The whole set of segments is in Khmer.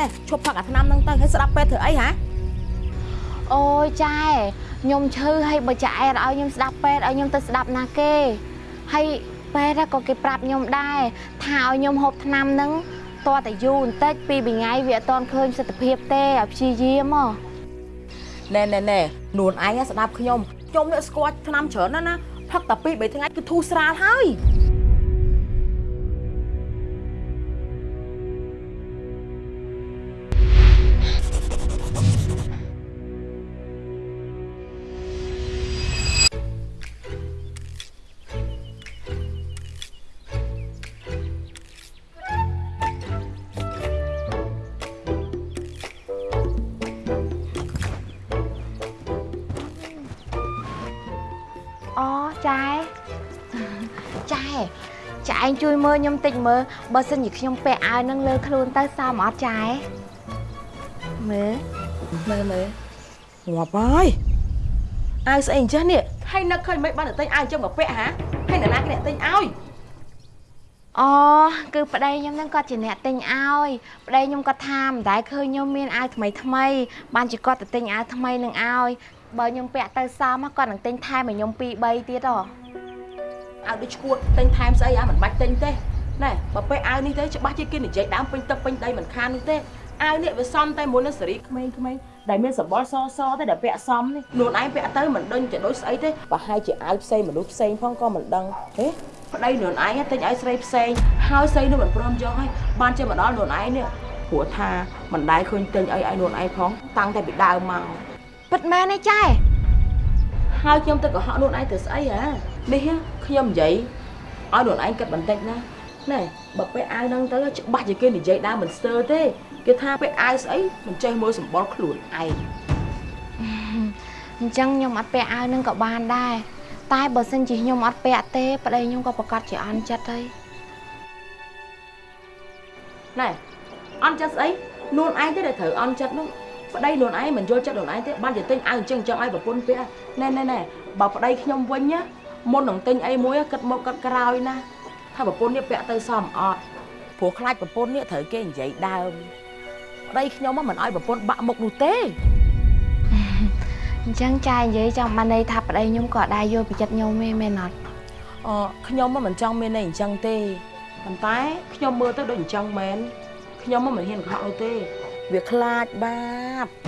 ណែឈប់ផឹកអាថ្នាំហ្នឹងទៅហើយស្ដាប់ពេទ្យធ្វើអីហ៎អូយចែខ្ញុំឈឺហើយបើចែឲ្យខ្ញុំស្ដាប់ពេទ្យឲ្យខ្ញុំទៅស្ដាប់ណាគេហើយពេទ្យក៏គេប្រាប់ខ្ញុំដែរថាឲ្យខ្ញុំហូបថ្នាំហ្នឹងតើតែយូរបន្តិចពីរថ្ងៃវាអត់ទាន់ឃើញសិទ្ធភាពទេឲ្យព្យាយាមហ៎ណែណែណែនួនឯងស្ដាប់ខ្ញុំខ្ញុំនេះស្គាល់ថ្នាំច្រើនណាស់ណាផឹកតែពីរបីថ្ងៃគឺធូរស្រាលហើយ មើលខ្ញុំតិចមើលបើសិនជាខ្ញុំពាក់អាវហ្នឹងលើខ្លួនទៅសមអត់ចែមើលមើលមើលងាប់ហើយអាវស្អីអញ្ចឹងនេះហើយនឹកឃើញមិនបានតែទិញអាវអញ្ចឹងមកពាក់ហ៎ហើយអ្នកណាគេអ្នកទិញឲ្យអូគឺប្តីខ្ញុំហ្នឹងគាត់ជាអ្នកទិញឲ្យប្តីខ្ញុំគាត់ថាមិនដែលឃើញខ្ញុំមានអាវថ្មីថ្មីបានជាគាត់ទៅទិញអាវថ្មីនឹងឲ្យបើខ្ញុំពាក់ទៅសមគាត់នឹងទិញថែមឲ្យខ្ញុំ2 3ទៀតហ៎ អាវដូចឈួតទិញថែមស្អីអាមិនបាច់ទិញទេណែបើពេលអាវនេះទៅច្បាស់ជាគេនិយាយដើមពេញទឹកពេញដីមិនខាននោះទេអាវនេះវាសំតែមុននឹងសេរីក្មេងៗដែលមានសម្បល់សសទេដែលពាក់សមនេះខ្លួនឯងពាក់ទៅមិនដឹងជាដូចស្អីទេបើហើយជាអាវផ្សេងមនុស្សផ្សេងផងក៏មិនដឹងហេប្តីខ្លួនឯងទិញឲ្យស្រីផ្សេងហើយស្រីនោះមិនព្រមយកឲ្យបានជាមកដល់ខ្លួនឯងនេះព្រោះថាមិនដែលឃើញទិញអីឲ្យខ្លួនឯងផងតាំងតែពីដើមមកពិតមែនទេចែហើយខ្ញុំទៅកុហកខ្លួនឯងទៅស្អីហ៎នេះខ្ញុំនិយាយឲ្យខ្លួនឯងគិតបន្តិចណាណែបើពេលអាវហ្នឹងទៅច្បាស់ជាគេនិយាយដើមមិនស្ទើរទេគេថាពេលអាវស្អីមិនចេះមើលសម្បល់ខ្លួនឯងអញ្ចឹងខ្ញុំអត់ពាក់អាវហ្នឹងក៏បានដែរតែបើសិនជាខ្ញុំអត់ពាក់ទេប្តីខ្ញុំក៏ប្រកាសជាអន់ចិត្តហើយណែអន់ចិត្តស្អីខ្លួនឯងទេដែលត្រូវអន់ចិត្តនោះប្តីខ្លួនឯងមិនយល់ចិត្តខ្លួនឯងទេបានជាទិញអាវអញ្ចឹងអញ្ចឹងឲ្យប្រពន្ធពាក់ណែណែណែបើប្តីខ្ញុំវិញណា មុននឹងទិញអីមួយគិតមកគិតក្រោយណាថាប្រពន្ធនេះពាក់ទៅសមអត់ព្រោះខ្លាចប្រពន្ធនេះត្រូវគេនិយាយដើមប្តីខ្ញុំមិនឲ្យប្រពន្ធបាក់មុខនោះទេអញ្ចឹងចែនិយាយចង់បានន័យថាប្តីខ្ញុំក៏ដែរយល់ពីចិត្តខ្ញុំទេមែនអត់អខ្ញុំមិនចង់មានន័យអញ្ចឹងទេប៉ុន្តែខ្ញុំមើលទៅដូចអញ្ចឹងមែនខ្ញុំមិនហ៊ានកុហកនោះទេវាខ្លាចបាប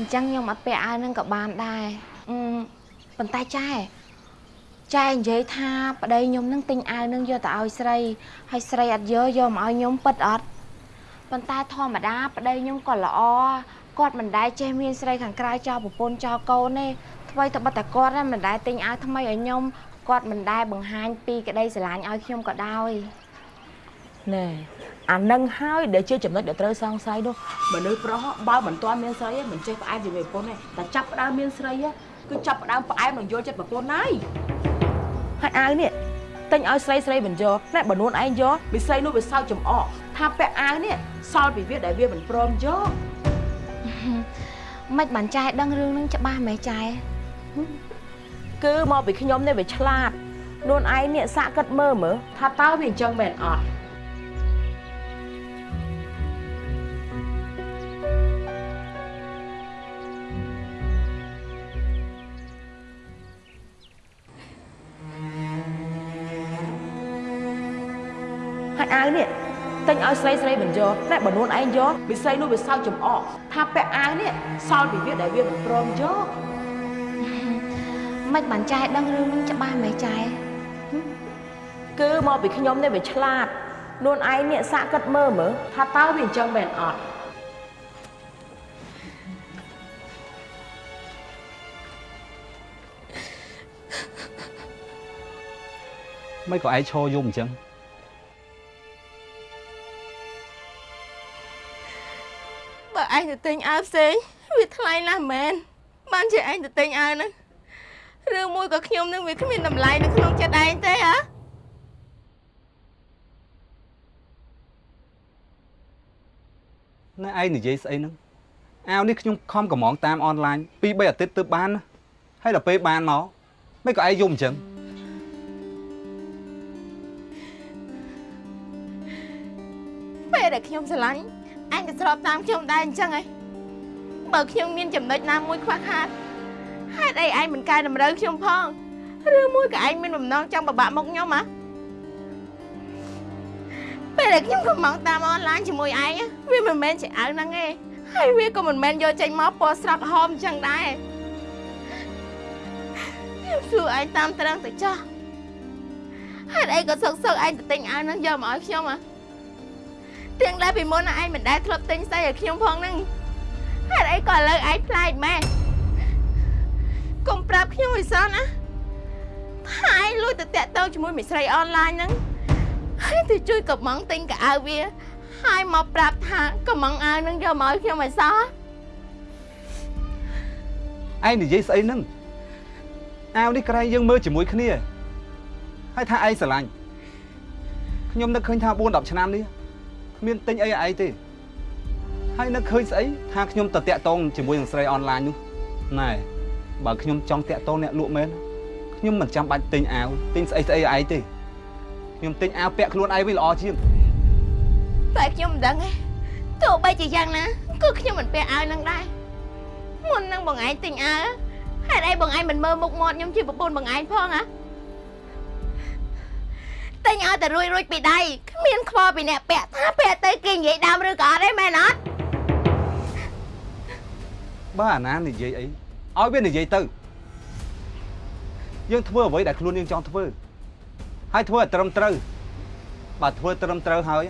អញ្ចឹងខ្ញុំអត់ពាក់អាវហ្នឹងក៏បានដែរអឺប៉ុន្តែចែចែនិយាយថាប្តីខ្ញុំនឹងទិញអាវនឹងយកទៅឲ្យស្រីហើយស្រីអត់យកយកមកឲ្យខ្ញុំពិតអត់ប៉ុន្តែធម្មតាប្តីខ្ញុំក៏ល្អគាត់មិនដែលចេះមានស្រីខាងក្រៅចោលប្រពន្ធចោលកូនទេថ្មីតែបិទតែគាត់ហ្នឹងមិនដែលទិញអាវថ្មីឲ្យខ្ញុំគាត់មិនដែលបង្ហាញពីក្តីស្រឡាញ់ឲ្យខ្ញុំក៏ដោយណែ អានឹងហើយដែលជាចំណុចដែលត្រូវសង្ស័យនោះមនុស្សប្រុសបើមិនទាន់មានស្រីទេមិនចេះផ្អែមជាមួយប្រពន្ធទេតែចាប់ផ្ដើមមានស្រីគឺចាប់ផ្ដើមផ្អែមនឹងយល់ចិត្តប្រពន្ធហើយហើយអាវនេះទិញឲ្យស្រីស្រីមិនយកណែបើនួនឯងយកវាស្រីនោះវាសើចចំអកថាពាក់អាវនេះសល់ពីវាដែលវាមិនព្រមយកមិនបានចែដឹងរឿងហ្នឹងច្បាស់មែនចែគឺមកពីខ្ញុំនេះវាឆ្លាតខ្លួនឯងនេះសាក់គិតមើលមើលថាតើវាអញ្ចឹងមែនអត់ ហើយអាវនេះទិញឲ្យស្រីស្រីមិនយកតែបើនួនឯងយកវាស្រីនោះវាសើចចំអកថាពាក់អាវនេះសល់ពីវាដែលវាមិនព្រមយកមិនបានចែដឹងរឿងហ្នឹងច្បាស់មែនចែគឺមកពីខ្ញុំនេះវាឆ្លាតនួនឯងនេះសាក់គិតមើលមើលថាតើវាអញ្ចឹងមែនអត់មិនក៏ឯងឈរយំអញ្ចឹង ឯងទៅទិញអាវផ្សេងវាថ្លៃណាស់មែនបានជាឯងទៅទិញអាវហ្នឹងរឿងមួយក៏ខ្ញុំនឹងវាគ្មានតម្លៃនៅក្នុងចិត្តឯងទេហ៎ណែឯងនិយាយស្អីហ្នឹងអាវនេះខ្ញុំខំកំងតាមអនឡាញពី3អាទិត្យទៅបានណាហើយដល់ពេលបានមកមិនក៏ឯងយំអញ្ចឹងដែលខ្ញុំស្រឡាញ់ អញក៏ស្របតាមខ្ញុំដែរអញ្ចឹងហីបើខ្ញុំមានចំណុចណាមួយខ្វះខាតហេតុអីឯងមិនកែតម្រូវខ្ញុំផងឬមួយក៏ឯងមានបំណងចង់បបាក់មុខខ្ញុំហ៎ពេលដែលខ្ញុំកំងតាមអនឡាញជាមួយឯងវាមិនមែនជាអាវហ្នឹងទេហើយវាក៏មិនមែនយកចេញមកពណ៌ស្រស់ហមអញ្ចឹងដែរខ្ញុំសួរឯងតាមត្រង់ទៅចោះហេតុអីក៏សឹកសឹកឯងទៅទិញអាវហ្នឹងយកមកឲ្យខ្ញុំហ៎ ទាំងដែលពីមុនឯងមិនដែលធ្លាប់ទិញស្អីឲ្យខ្ញុំផងហ្នឹងហេតុអីក៏ឥឡូវឯងប្លែកម៉ែកុំប្រាប់ខ្ញុំឲ្យសោះណាថាឯងលួចទៅតាក់ទងជាមួយមិត្តស្រីអនឡាញហ្នឹងហើយទៅជួយកំងទិញកៅអៅវាហើយមកប្រាប់ថាកំងអាវហ្នឹងយកមកឲ្យខ្ញុំឲ្យសោះឯងនិយាយស្អីហ្នឹងអាវនេះក្រែងយើងមើលជាមួយគ្នាហើយថាឯងស្រឡាញ់ខ្ញុំនឹកឃើញថា4 10ឆ្នាំនេះ គ្មានទិញអីឲ្យឯងទេហើយនឹកឃើញស្អីថាខ្ញុំទៅតាក់តងជាមួយនឹងស្រីអនឡាញនោះណែបើខ្ញុំចង់តាក់តងអ្នកលក់មែនខ្ញុំមិនចាំបាច់ទិញអាវទិញស្អីស្អីឲ្យឯងទេខ្ញុំទិញអាវពាក់ខ្លួនឯងវិញល្អជាងតែខ្ញុំមិនដឹងទេទោះបីជាយ៉ាងណាក៏ខ្ញុំមិនពាក់អាវហ្នឹងដែរមុននឹងបងឯងទិញអាវហេតុអីបងឯងមិនមើលមុខមាត់ខ្ញុំជាប្រពន្ធបងឯងផងហ៎ ទិញឲ្យតែរួចរួចពីដៃគ្មានខ្វល់ពីអ្នកពាក់ថាពាក់ទៅគេនិយាយដើមឬក៏អត់ទេមែនអត់បើអាណានិយាយអីឲ្យវានិយាយទៅយើងធ្វើអ្វីដែលខ្លួនយើងចង់ធ្វើហើយធ្វើឲ្យត្រឹមត្រូវបើធ្វើត្រឹមត្រូវហើយ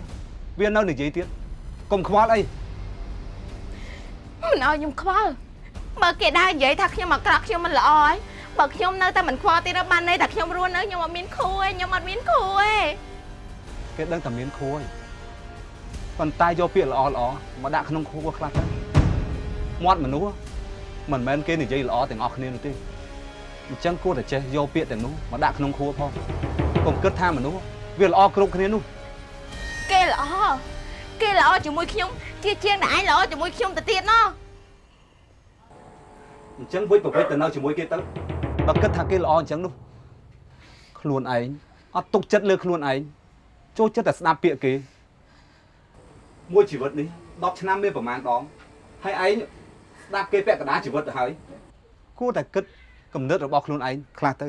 វានៅនិយាយទៀតកុំខ្វល់អីមិនឲ្យខ្ញុំខ្វល់បើគេដើរនិយាយថាខ្ញុំអាក្រក់ខ្ញុំមិនល្អហើយ បើខ្ញុំនៅតែមិនខ្វល់ទៀតទៅបានន័យថាខ្ញុំរស់នៅខ្ញុំអត់មានខួរទេខ្ញុំអត់មានខួរទេគេដឹងតែមានខួរឯងប៉ុន្តែយកពាក្យល្អល្អមកដាក់ក្នុងខួរខ្លះទៅមាត់មនុស្សមិនមែនគេនិយាយល្អទាំងអស់គ្នានោះទេអញ្ចឹងគួរតែចេះយកពាក្យទាំងនោះមកដាក់ក្នុងខួរផងកុំគិតថាមនុស្សវាល្អគ្រប់គ្នានោះគេល្អគេល្អជាមួយខ្ញុំជាជាងតែឯងល្អជាមួយខ្ញុំទៅទៀតណោះអញ្ចឹងវិចប្រវិចទៅនៅជាមួយគេទៅ បើគិតថាគេល្អអញ្ចឹងនោះខ្លួនឯងអត់ទុកចិត្តលើខ្លួនឯងចូលចិត្តតែស្ដាប់ពាក្យគេមួយជីវិតនេះ10ឆ្នាំមានប្រហែលដងហើយឯងស្ដាប់គេពាក់កណ្ដាលជីវិតទៅហើយគួរតែគិតគំនិតរបស់ខ្លួនឯងខ្លះទៅ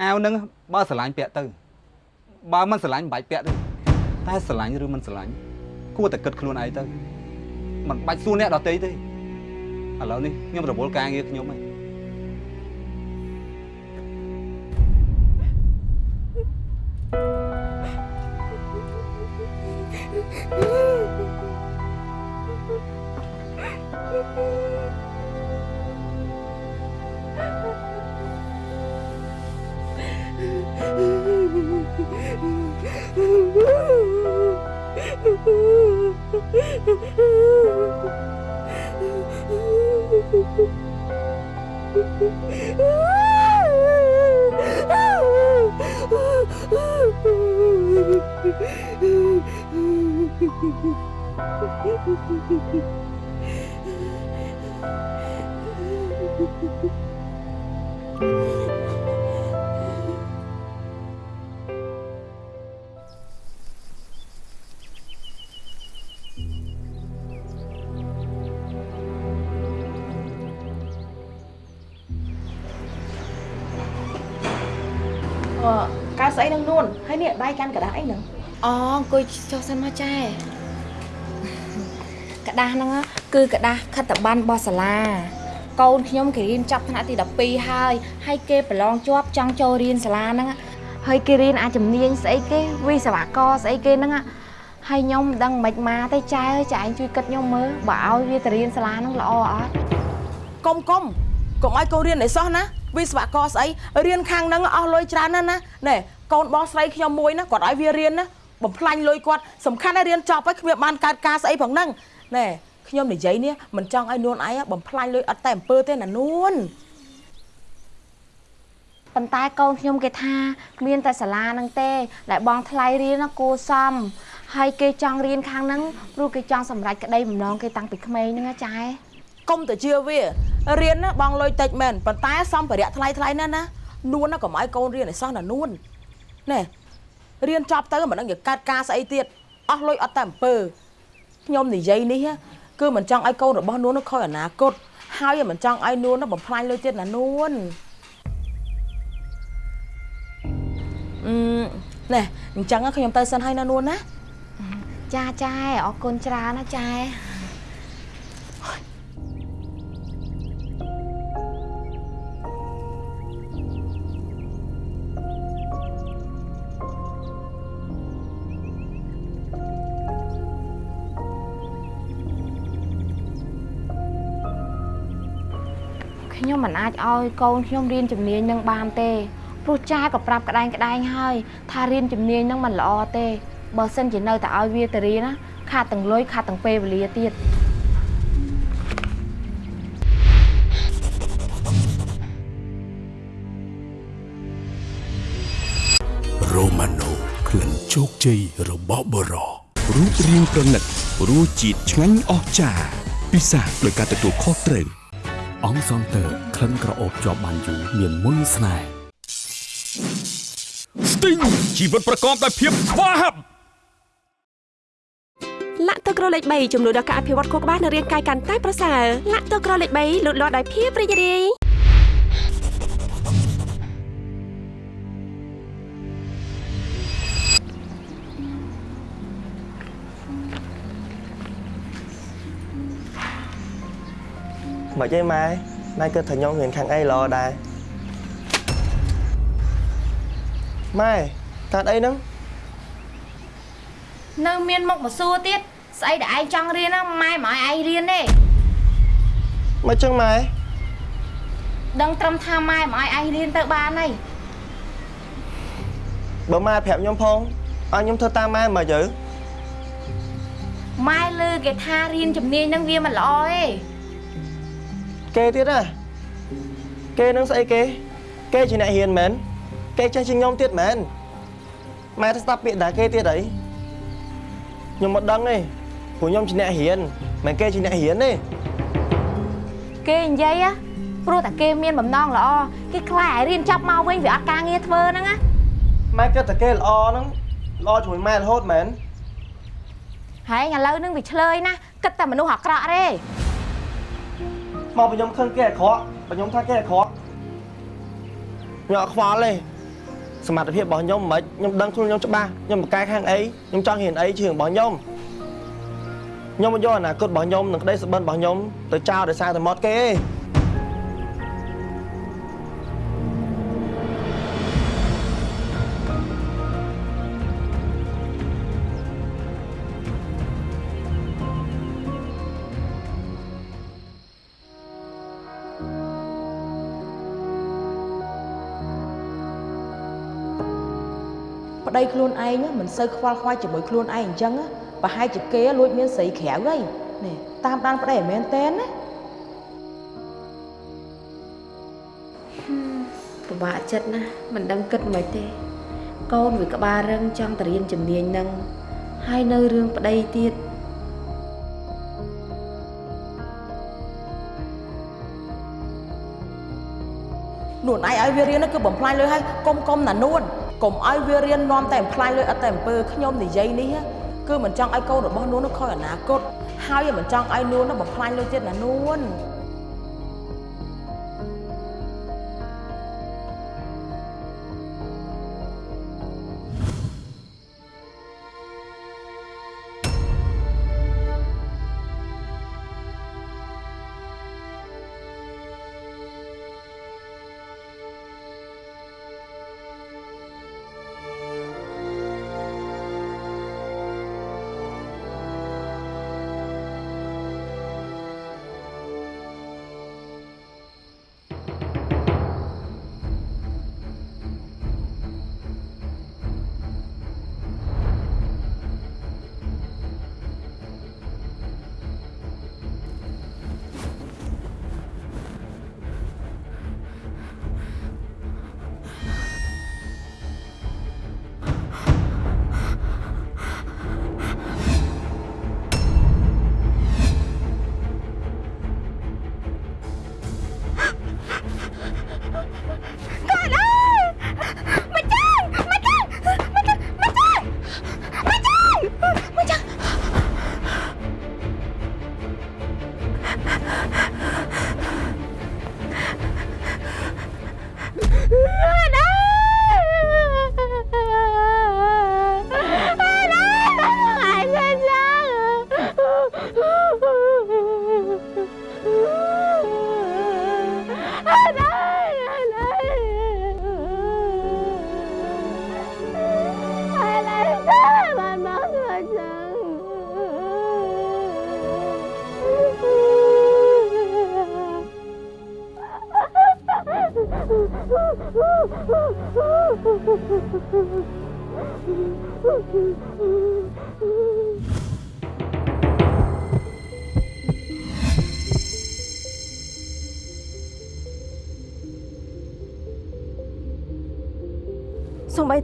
អាវហ្នឹងបើស្រឡាញ់ពាក់ទៅបើមិនស្រឡាញ់មិនបាច់ពាក់ទេតែស្រឡាញ់ឬមិនស្រឡាញ់គួរតែគិតខ្លួនឯងទៅមិនបាច់សួរអ្នកដទៃទេឥឡូវនេះខ្ញុំរវល់ការងារខ្ញុំហើយ អឺ កៅស្អីនឹងនួនហើយនេះដៃកាន់กระดาษអីហ្នឹង អូអង្គុយចុះសិនមកចែกระดาษហ្នឹងណាគឺกระดาษខិត្តប័ណ្ណរបស់សាលាកូនខ្ញុំគេរៀនចប់ថ្នាក់ទី12ហើយហើយគេប្រឡងជាប់ចង់ចូលរៀនសាលាហ្នឹងណាហើយគេរៀនអាចជំនាញស្អីគេវិស្វករស្អីគេហ្នឹងណាហើយខ្ញុំមិនដឹងមិនមកទេចែអើយចែឯងជួយគិតខ្ញុំមើលបើឲ្យវាទៅរៀនសាលាហ្នឹងល្អអត់ កុំកុំកុំឲ្យកូនរៀនអីសោះណាវិស្វករស្អីរៀនខាងហ្នឹងអស់លុយច្រើនណាស់ណាណែកូនបងស្រីខ្ញុំមួយណាគាត់ឲ្យវារៀនណា បំផ្លាញលុយគាត់សំខាន់ណាស់រៀនចប់ហើយគ្មានបានកើតការស្អីផងហ្នឹងណែខ្ញុំនិយាយនេះមិនចង់ឲ្យនួនឯងបំផ្លាញលុយអត់តែអំពើទេណានួនប៉ុន្តែកូនខ្ញុំគេថាមានតែសាលាហ្នឹងទេដែលបងថ្លៃរៀនណាគួរសមហើយគេចង់រៀនខាងហ្នឹងព្រោះគេចង់សម្រេចក្តីបំណងគេតាំងពីក្មេងហ្នឹងណាចែកុំទៅជឿវារៀនណាបងលុយតិចមែនប៉ុន្តែសម្ភារៈថ្លៃថ្លៃណាស់ណានួនណាកុំឲ្យកូនរៀនឲ្យសោះណានួនណែ រៀនចប់ទៅមិនដឹងជាកើតការស្អីទៀតអស់លុយអត់តែអំពើខ្ញុំនិយាយនេះគឺមិនចង់ឲ្យកូនរបស់នួននឹងខូចអនាគតហើយមិនចង់ឲ្យនួននឹងបំផ្លាញលុយទៀតណានួនអឺណែអញ្ចឹងខ្ញុំទៅសិនហើយណានួនណាចាចែអរគុណច្រើនណាចែ ខ្ញុំមិនអាចឲ្យកូនខ្ញុំរៀនជំនាញនឹងបានទេព្រោះចាក៏ប្រាប់ក្តែងក្តែងហើយថារៀនជំនាញនឹងមិនល្អទេបើសិនជានៅតែឲ្យវាទៅរៀនណាខាតទាំងលុយខាតទាំងពេលវេលាទៀតរ៉ូម៉ាណូក្លិនជោគជ័យរបស់បរោរូបរាងប្រណិតរសជាតិឆ្ងាញ់អស្ចារ្យពិសាដោយការទទួលខុសត្រូវ អង្គសង់ទ័រក្លិនក្រអូបជាប់បានយូរមានមុនស្នេហ៍ស្ទីងជីវិតប្រកបដោយភាពស្វាហាប់លាក់ទឹកក្រលេខ3ជំនួយដល់ការអភិវឌ្ឍខួរក្បាលនិងរាងកាយកាន់តែប្រសើរលាក់ទឹកក្រលេខ3លូតលាស់ដោយភាពរីករាយ មកចេះម៉ែម៉ែគិតថាខ្ញុំរៀនខាងអីល្អដែរម៉ែកាត់អីហ្នឹងនៅមានមុខមកសួរទៀតស្អីដែលឯងចង់រៀនណាម៉ែមិនឲ្យឯងរៀនទេមកចឹងម៉ែដឹងត្រឹមថាម៉ែមិនឲ្យឯងរៀនទៅបានហើយបើម៉ែប្រាប់ខ្ញុំផងឲ្យខ្ញុំធ្វើតាមម៉ែមកទៅម៉ែលឺគេថារៀនជំនាញនឹងវាមិនល្អទេ គេទៀតណាគេនឹងស្អីគេគេជាអ្នករៀនមែនគេចេះជាងខ្ញុំទៀតមែនម៉ែទៅស្ដាប់ពាក្យដែរគេទៀតអីខ្ញុំមិនដឹងទេព្រោះខ្ញុំជាអ្នករៀនមិនគេជាអ្នករៀនទេគេនិយាយណាព្រោះតែគេមានបំណងល្អគេខ្លាចឲ្យរៀនចប់មកវិញវាអត់ការងារធ្វើហ្នឹងណាម៉ែគិតតែគេល្អហ្នឹងល្អជាមួយម៉ែរហូតមែនហើយឥឡូវហ្នឹងវាឆ្លើយណាគិតតែមនុស្សអាក្រក់ទេ មកបើខ្ញុំខឹងគេអាក្រក់បើខ្ញុំថាគេអាក្រក់ខ្ញុំអត់ខ្វល់ទេសមត្ថភាពរបស់ខ្ញុំមិនខ្ញុំដឹងខ្លួនខ្ញុំច្បាស់ខ្ញុំបកកែខាងអីខ្ញុំចង់ហ៊ានអីជឿរបស់ខ្ញុំខ្ញុំមិនយកអនាគតរបស់ខ្ញុំនិងក្តីសុបិនរបស់ខ្ញុំទៅចោលដោយសារតែមាត់គេទេ ប្តីខ្លួនឯងមិនសូវខ្វល់ខ្វាយជាមួយខ្លួនឯងអញ្ចឹងប្រហែលជាគេលួចមានស្រីក្រៅហើយនេះតាមដានប្តីមិនមែនទេណាពិបាកចិត្តណាស់មិនដឹងគិតមិនទេ កូនវាក្បាលរឹងចង់ទៅរៀនជំនាញនឹងហើយនៅរឿងប្តីទៀតនួនឯងឲ្យវារៀនហ្នឹងគឺបំផ្លាញលុយហើយកុំកុំណានួន កុំឲ្យវារៀននាំតែបំផ្លាញលុយអត់តែអំពើខ្ញុំនិយាយនេះគឺមិនចង់ឲ្យកូនរបស់នួននឹងខូចអនាគតហើយមិនចង់ឲ្យនួននឹងបំផ្លាញលុយទៀតណានួន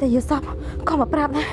តែយាសពក៏មកប្រាប់ដែរ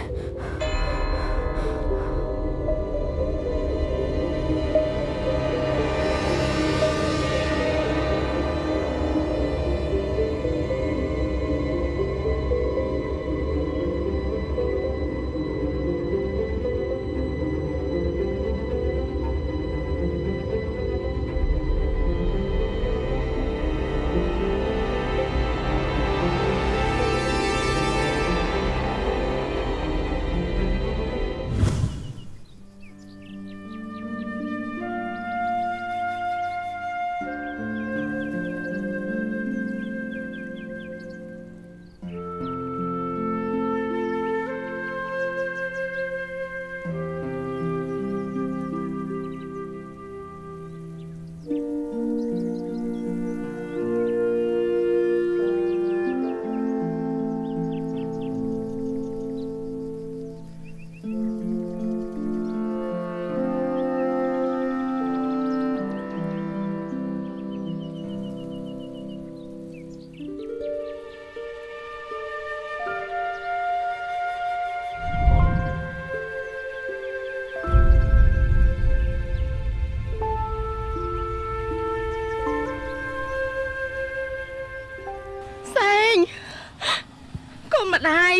ម្ដាយ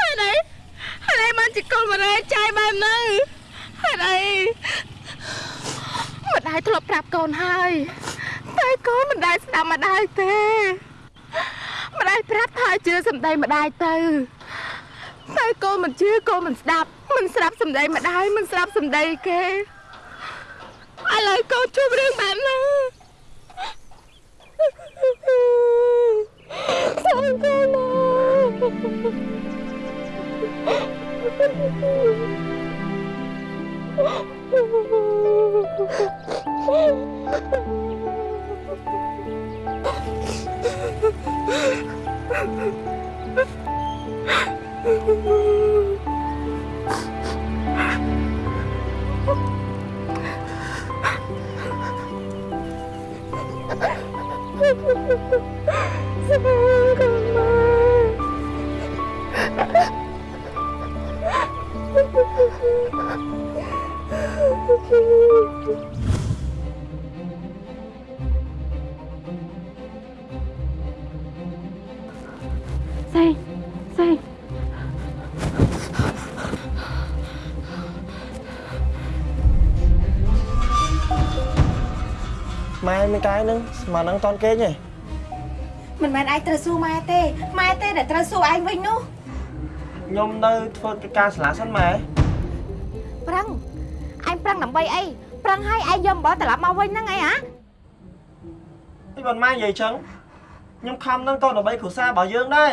ហេតុអីហេតុអីបានជាកូនម្ដាយចាយបែបហ្នឹងហេតុអីម្ដាយធ្លាប់ប្រាប់កូនហើយតែកូនមិនដែលស្ដាប់ម្ដាយទេម្ដាយប្រាប់ថាជឿសម្ដីម្ដាយទៅតែកូនមិនជឿកូនមិនស្ដាប់មិនស្ដាប់សម្ដីម្ដាយមិនស្ដាប់សម្ដីគេឥឡូវកូនជួបរឿងបែប ម៉ែមានកាយហ្នឹងស្មានហ្នឹងតន់គេងទេមិនមែនឯងត្រូវសួរម៉ែទេម៉ែទេដែលត្រូវសួរឯងវិញនោះខ្ញុំនៅធ្វើកិច្ចការសាលាសិនម៉ែប្រឹងឯងប្រឹងដើម្បីអីប្រឹងឲ្យឯងយកអំបិលត្រឡប់មកវិញហ្នឹងអីហ៎អីបានម៉ែនិយាយចឹងខ្ញុំខំហ្នឹងក៏ដើម្បីគ្រួសាររបស់យើងដែរ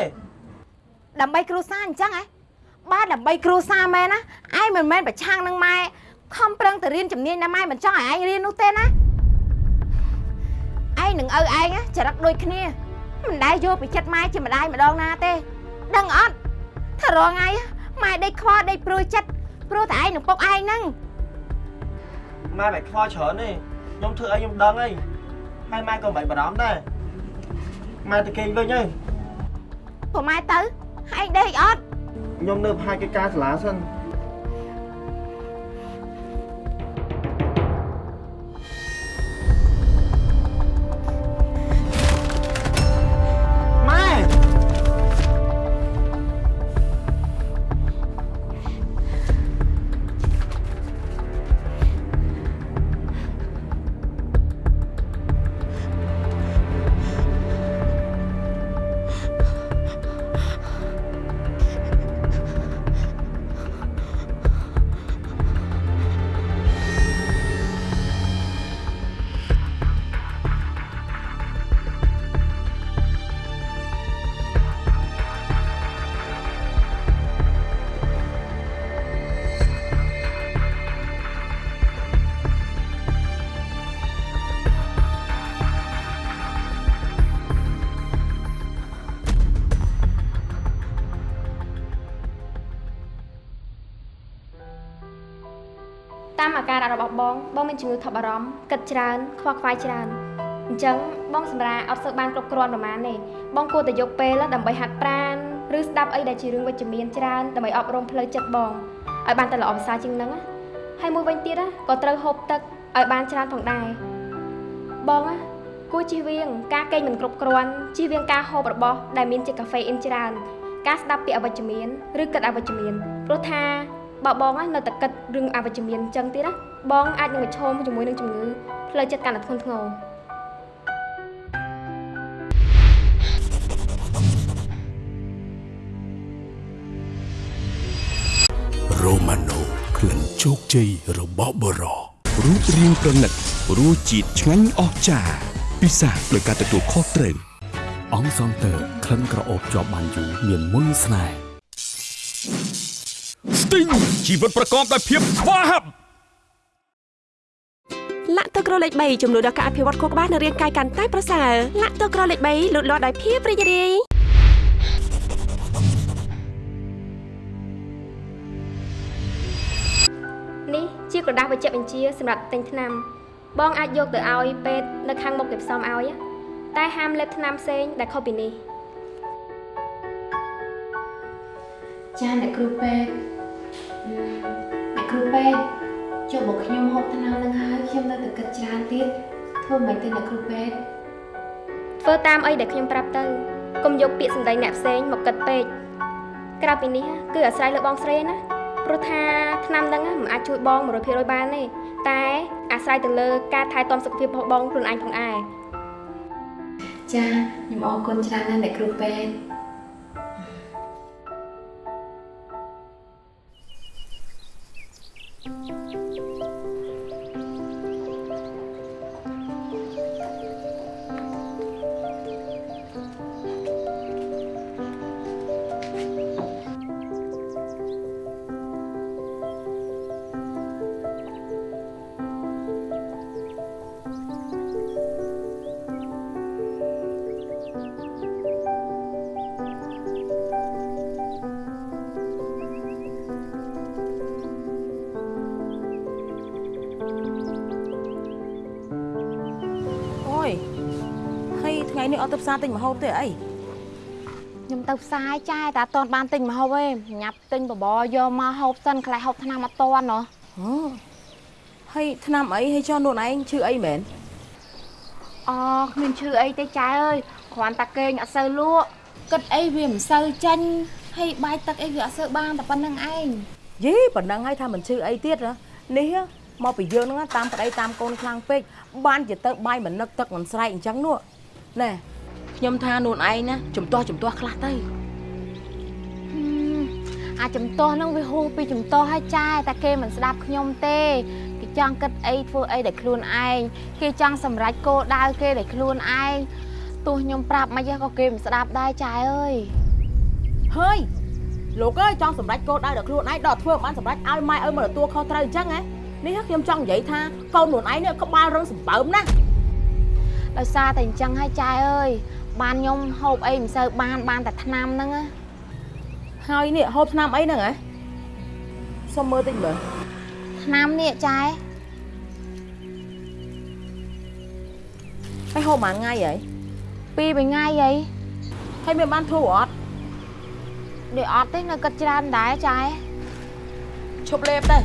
ដើម្បីគ្រួសារអញ្ចឹងហ៎បើដើម្បីគ្រួសារមែនណាឯងមិនមែនប្រឆាំងនឹងម៉ែខំប្រឹងទៅរៀនជំនាញណាម៉ែមិនចង់ឲ្យឯងរៀននោះទេណាឯង នឹងឪឯងណាចរិតដូចគ្នាមិនដែលយកពីចិត្តម៉ែជាម្ដាយម្ដងណាទេ ដឹងអត់ថារងថ្ងៃម៉ែដេកខ្វល់ដេកព្រួយចិត្តព្រោះតែឯងនឹងពុកឯងហ្នឹងម៉ែមិនខ្វល់ច្រើនទេខ្ញុំធ្វើអីខ្ញុំដឹងហើយហើយម៉ែក៏មិនបារម្ភដែរម៉ែទៅគេងវិញហើយព្រោះម៉ែទៅឯងដេកអត់ខ្ញុំនៅផាយកិច្ចការសាលាសិន បស់បងបងមានជំងឺថប់អារម្មណ៍គិតច្រើនខ្វល់ខ្វាយច្រើនអញ្ចឹងបងសម្រាអត់សូវបានគ្រប់គ្រាន់ប្រហែលទេបងគួរតែយកពេលដើម្បីហាត់ប្រាណឬស្ដាប់អីដែលជារឿងវិជ្ជមានច្រើនដើម្បីអប់រំផ្លូវចិត្តបងឲ្យបានតែល្អប្រសើរជាងហ្នឹងណាហើយមួយវិញទៀតណាក៏ត្រូវហូបទឹកឲ្យបានច្រើនផងដែរបងណាគួរជៀសវាងការកេងមិនគ្រប់គ្រាន់ជៀសវាងការហូបរបស់ដែលមានជាតិកាហ្វេអ៊ីនច្រើនការស្ដាប់ពាក្យអវិជ្ជមានឬគិតអវិជ្ជមានព្រោះថា បើបងណានៅតែគិតរឿងអវិជ្ជមានអញ្ចឹងទៀតណាបងអាចនឹងប្រឈមជាមួយនឹងជំងឺផ្លូវចិត្តកាន់តែធ្ងន់ធ្ងររ៉ូម៉ាណូក្លិនជោគជ័យរបស់បរោរូបរាងប្រណិតរសជាតិឆ្ងាញ់អស្ចារ្យពិសាដោយការទទួលខុសត្រូវអង្គសង់ទ័រក្លិនក្រអូបជាប់បានយូរមានមុនស្នេហ៍ ស្ទីងជីវិតប្រកបដោយភាពស្វាហាប់លាក់ទឹកក្រលេខ3ចំនួនដល់ការអភិវឌ្ឍខួរក្បាលនិងរាងកាយកាន់តែប្រសើរលាក់ទឹកក្រលេខ3លូតលាស់ដោយភាពរីករាយនេះជាក្រដាស់បញ្ជាក់បញ្ជាសម្រាប់ទិញថ្នាំ បងអាចយកទៅឲ្យពេទ្យនៅខាងមុខគេផ្សំឲ្យណាតែហាមលេបថ្នាំផ្សេងដែលខុសពីនេះចាអ្នកគ្រូពេទ្យ អឺអ្នកគ្រូពេទ្យចុះមកខ្ញុំហូបថ្នាំនឹងហើយខ្ញុំនៅតែគិតច្រើនទៀតធ្វើមិនទេអ្នកគ្រូពេទ្យធ្វើតាមអីដែលខ្ញុំប្រាប់ទៅកុំយកពាក្យសម្ដីអ្នកផ្សេងមកគិតពេកក្រៅពីនេះគឺអាស្រ័យលើបងស្រីណាព្រោះថាថ្នាំហ្នឹងមិនអាចជួយបង100%បានទេតែអាស្រ័យទៅលើការថែទាំសុខភាពរបស់បងខ្លួនឯងផងឯងចាខ្ញុំអរគុណច្រើនណាស់អ្នកគ្រូពេទ្យអូយ ទៅផ្សារទិញម្ហូបទេអីខ្ញុំទៅផ្សារចាយតែអត់ទាន់បានទិញម្ហូបទេញ៉ាប់ទិញបបរយកមកហូបសិនខ្លាចហូបថ្នាំអត់ទាន់ណោះហ៎ហើយថ្នាំអីហើយចុះខ្លួនឯងឈឺអីមែនអូគ្មានឈឺអីទេចាយអើយគ្រាន់តែគេងអត់សូវលក់គិតអីវាមិនសូវចាញ់ហើយបាយទឹកអីវាអត់សូវបានតែប៉ុណ្្នឹងឯងយីប៉ណ្ណឹងហើយថាមិនឈឺអីទៀតហ៎នេះមកពីយើងហ្នឹងតាមប្តីតាមកូនខ្លាំងពេកបានជាទៅបាយមិននឹកទឹកមិនស្រែកអញ្ចឹងនោះណែ ខ្ញុំថាខ្លួនឯងណាជំទាស់ជំទាស់ខ្លះទៅហឹមអាចំទាស់ហ្នឹងវាហួសពីចំទាស់ហើយចាយតែគេមិនស្ដាប់ខ្ញុំទេគេចង់គិតអីធ្វើអីដែលខ្លួនឯងគេចង់សម្រេចគោលដៅគេដែលខ្លួនឯងទោះខ្ញុំប្រាប់មិនយ៉ាងក៏គេមិនស្ដាប់ដែរចាយអើយហើយលោកអើយចង់សម្រេចគោលដៅដល់ខ្លួនឯងដល់ធ្វើមិនបានសម្រេចឲ្យម៉ែឲ្យមកទទួលខុសត្រូវអញ្ចឹងហ៎នេះខ្ញុំចង់និយាយថាកូនខ្លួនឯងនេះក្បាលរឹងសម្បើមណាស់ដោយសារតែអញ្ចឹងហើយចាយអើយ បានខ្ញុំហូបអីមិនសូវបានបានតែថ្នាំហ្នឹងណាហើយនេះហូបថ្នាំអីហ្នឹងហ៎សុំមើលតិចមើលថ្នាំនេះចាយហើយហូបមួយថ្ងៃហីពីរបីថ្ងៃអីហើយមានបានធូរអត់ដូចអត់ទេនៅគិតច្រើនដែរចាយឈប់លេបទៅ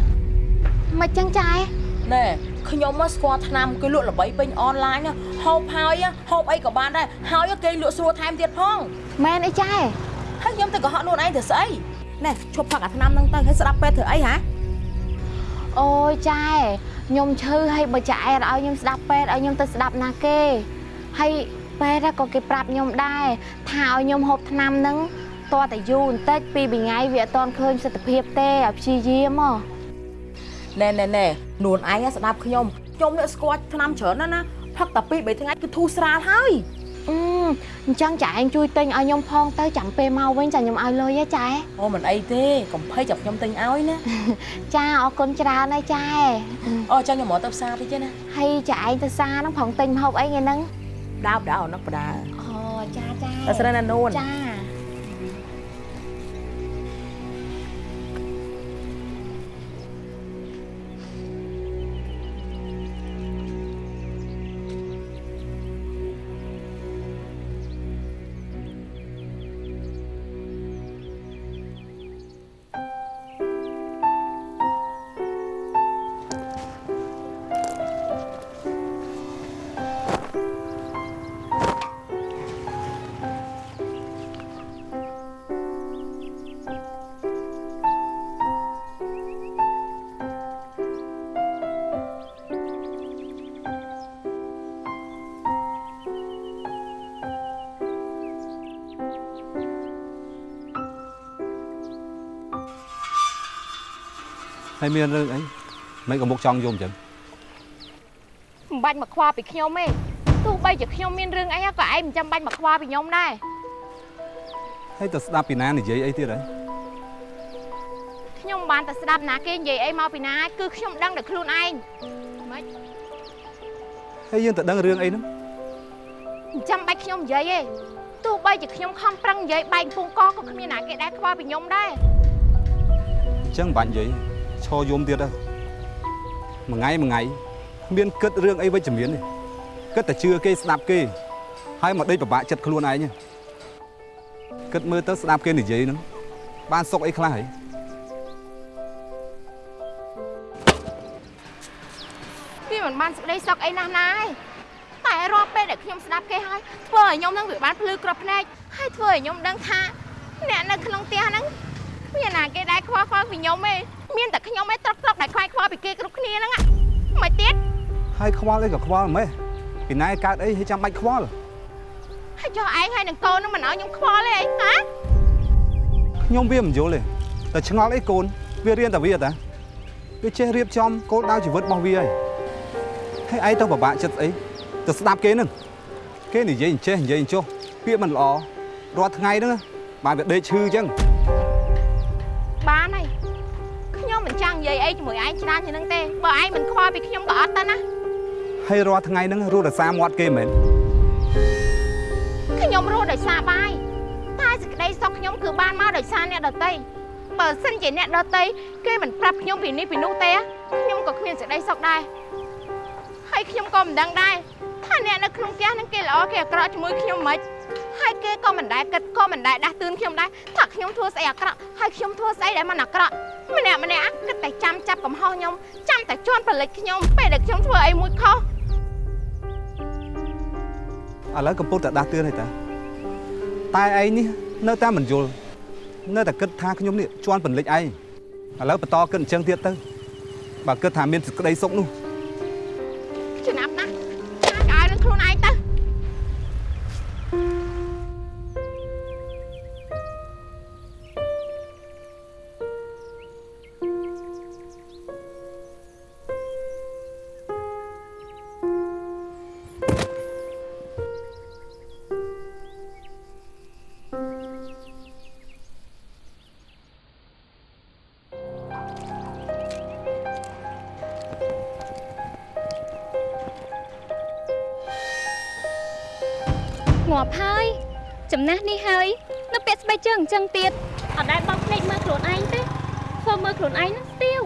មិនចឹងចាយណែ ខ្ញុំមកស្គាល់ថ្នាំគឺលក់ល្បីពេញអនឡាញហូបហើយហូបអីក៏បានដែរហើយគេលក់ស្រួលថែមទៀតផងមែនអីចាយហើយខ្ញុំទៅកុហកខ្លួនឯងទៅស្អីណែឈប់ផឹកអាថ្នាំហ្នឹងទៅហើយស្ដាប់ពេទ្យធ្វើអីហ៎អូយចាយខ្ញុំឈឺហើយបើចាអែតឲ្យខ្ញុំស្ដាប់ពេទ្យឲ្យខ្ញុំទៅស្ដាប់ណាគេហើយពេទ្យក៏គេប្រាប់ខ្ញុំដែរថាឲ្យខ្ញុំហូបថ្នាំហ្នឹងតើតែយូរបន្តិចពីរបីថ្ងៃវាអត់ទាន់ឃើញសិទ្ធភាពទេឲ្យព្យាយាមហ៎ ណែណែណែខ្លួនឯងស្ដាប់ខ្ញុំខ្ញុំនេះស្គាល់ថ្នាំច្រើនណាស់ណាផឹកតែពីរបីថ្ងៃគឺធូរស្រាលហើយអឺអញ្ចឹងចាឯងជួយទិញឲ្យខ្ញុំផងទៅចាំពេលមកវិញចាខ្ញុំឲ្យលុយហ៎ចាអូមិនអីទេកុំភ័យចាប់ខ្ញុំទិញឲ្យណាចាអរគុណច្រើនហើយចាអូចាំខ្ញុំមកទៅផ្សារតិចទេណាហើយចាឯងទៅសារហ្នឹងផងទិញម្ហូបអីថ្ងៃហ្នឹងដើបដើអនឹកបដាអូចាចាតែស្រីណានូនចា ហើយមានរឿងអីមិនក៏មកចង់យំអញ្ចឹងមិនបាច់មកខ្វល់ពីខ្ញុំទេទោះបីជាខ្ញុំមានរឿងអីក៏ឯងមិនចាំបាច់មកខ្វល់ពីខ្ញុំដែរហើយទៅស្ដាប់ពីណានិយាយអីទៀតហើយខ្ញុំបានតែស្ដាប់ណាគេនិយាយអីមកពីណាគឺខ្ញុំដឹងតែខ្លួនឯងមិនហើយយើងទៅដឹងរឿងអីហ្នឹងមិនចាំបាច់ខ្ញុំនិយាយទេទោះបីជាខ្ញុំខំប្រឹងនិយាយបែកពងកក៏គ្មានណាគេដែរខ្វល់ពីខ្ញុំដែរអញ្ចឹងមិនបាច់និយាយ ឈរយំទៀតទៅមួយថ្ងៃមួយថ្ងៃគ្មានគិតរឿងអីវិជ្ជមានទេគិតតែជឿគេស្ដាប់គេហើយមកដេកពិបាកចិត្តខ្លួនឯងហ្នឹងគិតមើលទៅស្ដាប់គេនិយាយហ្នឹងបានសុខអីខ្លះហីវាមិនបានសេចក្តីសុខអីណាស់ណាទេតែរាល់ពេលដែលខ្ញុំស្ដាប់គេហើយធ្វើឲ្យខ្ញុំនឹងវាបានភ្លឺក្របភ្នែកហើយធ្វើឲ្យខ្ញុំដឹងថាអ្នកនៅក្នុងផ្ទះហ្នឹង មានណាគេដែរខ្វល់ខ្វល់ពីខ្ញុំទេមានតែខ្ញុំឯងត្រកត្រកដែលខ្វាយខ្វល់ពីគេគ្រប់គ្នាហ្នឹងហ៎មិនទៀតហើយខ្វល់អីក៏ខ្វល់ម៉េះពីណាកើតអីហើយចាំបាច់ខ្វល់ហើយចុះឯងហើយនឹងកូននឹងមិនឲ្យខ្ញុំខ្វល់ទេអីហ៎ខ្ញុំវាមិនយល់ទេតែឆ្ងល់អីកូនវារៀនតែវាតាវាចេះរៀបចំគោលដៅជីវិតរបស់វាហើយហើយឯងទៅពិបាកចិត្តស្អីទៅស្ដាប់គេហ្នឹងគេនិយាយអញ្ចេះនិយាយអញ្ចោះពាក្យមិនល្អរាល់ថ្ងៃហ្នឹងបានវាដេកឈឺអញ្ចឹង អីជាមួយឯងច្រើនជាងហ្នឹងទេបើឯងមិនខ្វល់ពីខ្ញុំក៏អត់ទៅណាហើយរាល់ថ្ងៃហ្នឹងរស់តែសារមាត់គេមែនខ្ញុំរស់ដោយសារបាយតែសេចក្តីសុខខ្ញុំគឺបានមកដោយសារអ្នកដតីបើសិនជាអ្នកដតីគេមិនប្រាប់ខ្ញុំពីនេះពីនោះទេខ្ញុំក៏គ្មានសេចក្តីសុខដែរហើយខ្ញុំក៏មិនដឹងដែរថាអ្នកនៅក្នុងផ្ទះហ្នឹងគេល្អគេអាក្រក់ជាមួយខ្ញុំមិនហើយគេក៏មិនដែលគិតក៏មិនដែលដាស់តឿនខ្ញុំដែរថាខ្ញុំធ្វើស្អីអាក្រក់ហើយខ្ញុំធ្វើស្អីដែលមិនអាក្រក់ ម្នាក់ម្នាក់គិតតែចាំចាប់កំហុសខ្ញុំចាំតែជន់ប្រលិចខ្ញុំពេលដែលខ្ញុំធ្វើអីមួយខុសឥឡូវកំពុងតែដាស់តឿនហើយតាតែឯងនេះនៅតែមិនយល់នៅតែគិតថាខ្ញុំនេះជន់ពន្លិចឯងឥឡូវបន្តគិតអញ្ចឹងទៀតទៅបើគិតថាមានសេចក្តីសុខនោះ ងាប់ហើយចំណាស់នេះហើយ នៅពាក់ស្បែកជើងអញ្ចឹងទៀតអត់ដែលបោកភ្នែកមើលខ្លួនឯងទេធ្វើមើលខ្លួនឯងនឹងស្ទាវ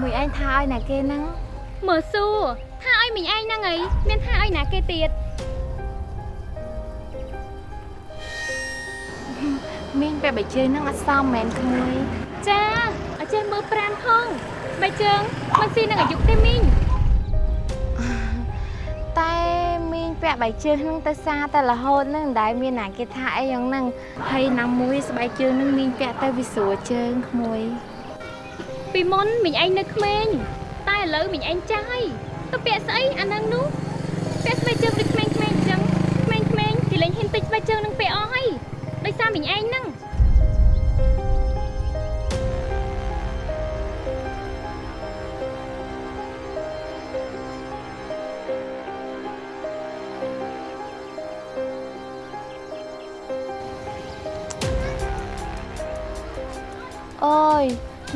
មួយឯងថាឲ្យណាគេហ្នឹងមើលសួរថាឲ្យមីងឯងហ្នឹងអីមានថាឲ្យណាគេទៀតមីងពេលបើជើងហ្នឹងអត់សមមែនក្មួយចាអត់ចេះមើលប្រានផងស្បែកជើងមិនស៊ីនឹងអាយុទេមីង មីងពាក់បៃជើងហ្នឹងទៅសារតែរហូតហ្នឹងមិនដែលមានណាគេថាអីយ៉ាងហ្នឹងហើយណាមួយស្បែកជើងហ្នឹងមីងពាក់ទៅវាស្រួលជើងក្មួយពីមុនមីងឯងនៅក្មេងតែឥឡូវមីងឯងចាស់ហើយទៅពាក់ស្អីអាហ្នឹងនោះពាក់ស្បែកជើងដូចក្មេងៗអញ្ចឹងក្មេងៗគេលេងហ៊ានពេជ្រស្បែកជើងនឹងពាក់អស់ហើយដោយសារមីងឯងហ្នឹង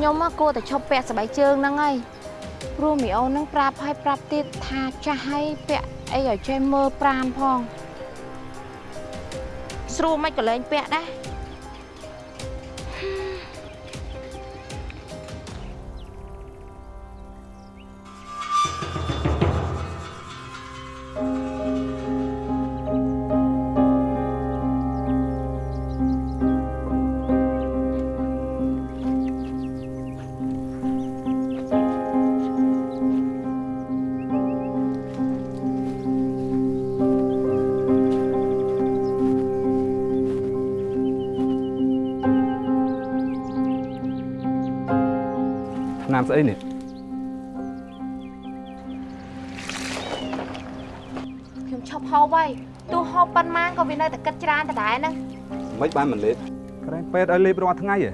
ខ្ញុំមកគួរតែឈប់ពាក់ស្បែកជើងហ្នឹងហើយព្រោះមីអូនហ្នឹងប្រាប់ឲ្យប្រាប់ទៀតថាចាស់ឲ្យពាក់អីឲ្យចេះមើលប្រានផង ស្រួលមិនក៏លែងពាក់ដែរ ឆ្នាំស្អីនេះខ្ញុំឈប់ហូបហើយទោះហូបប៉ុន្មានក៏វានៅតែគិតច្រើនដដែលហ្នឹងមិនបានមិនលេបក្រែងពេទ្យឲ្យលេបរាល់ថ្ងៃហ៎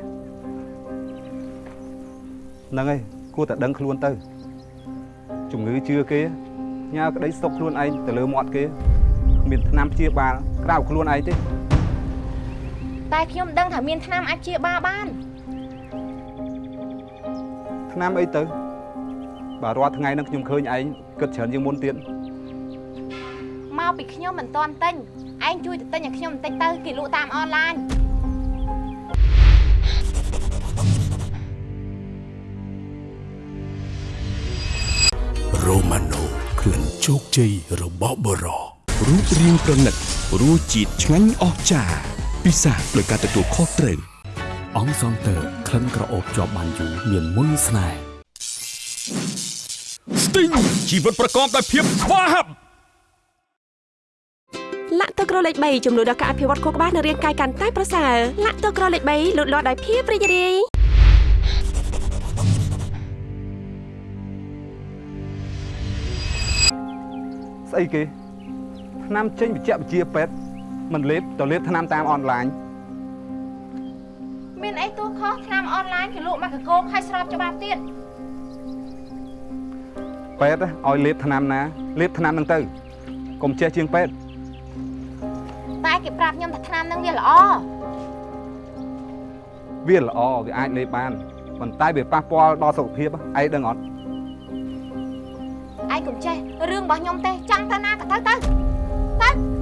ហ្នឹងហើយគួរតែដឹងខ្លួនទៅជំងឺជឿគេញ៉ាក្តីស្តុកខ្លួនឯងទៅលើមាត់គេគ្មានថ្នាំព្យាបាលក្រៅខ្លួនឯងទេតែខ្ញុំដឹងថាមានថ្នាំអាចព្យាបាលបាន ថ្នាំអីទៅបើរាល់ថ្ងៃហ្នឹងខ្ញុំឃើញឯងគិតច្រើនជាងមុនទៀតមកពីខ្ញុំមិនទាន់ទិញឯងជួយទៅទិញឲ្យខ្ញុំបន្តិចទៅគេលក់តាមអនឡាញរ៉ូម៉ាណូក្លិនជោគជ័យរបស់បរោរូបរាងប្រណិតរសជាតិឆ្ងាញ់អស្ចារ្យពិសាដោយការទទួលខុសត្រូវ អង្គសងតើក្លិនក្រអូបជាប់បានយូរមានមុនស្នេហ៍ស្ទីងជីវិតប្រកបដោយភាពស្វាហាប់លាក់ទឹកក្រលេខ3ចំនួនដល់ការអភិវឌ្ឍខួរក្បាលនិងរាងកាយកាន់តែប្រសើរលាក់ទឹកក្រលេខ3លូតលាស់ដោយភាពរីករាយស្អីគេថ្នាំចេញបច្ចេកវិទ្យាពេទ្យមិនលេបទៅលេបថ្នាំតាមអនឡាញ មានអីទោះខុសថ្នាំអនឡាញគេលក់មកកកោខៃស្របច្បាប់ទៀតពេទ្យឲ្យលេបថ្នាំណាលេបថ្នាំហ្នឹងទៅកុំចេះជាងពេទ្យតែគេប្រាប់ខ្ញុំថាថ្នាំហ្នឹងវាល្អវាល្អវាអាចលេបបានប៉ុន្តែវាប៉ះពាល់ដល់សុខភាពឯងដឹងអត់ឯងកុំចេះរឿងរបស់ខ្ញុំទេចង់ទៅណាក៏ទៅទៅទៅ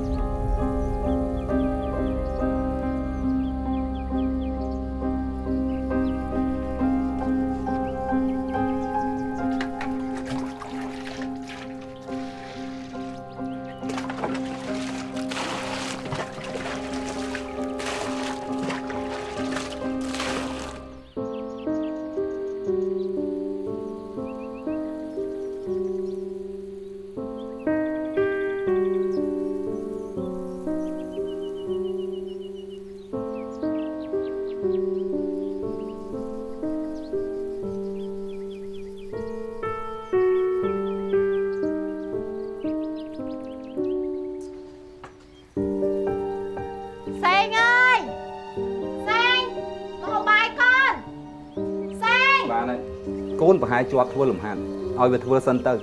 យកូនប្រហែលជាប់ធ្វើលំហាត់ឲ្យវាធ្វើសិនទៅ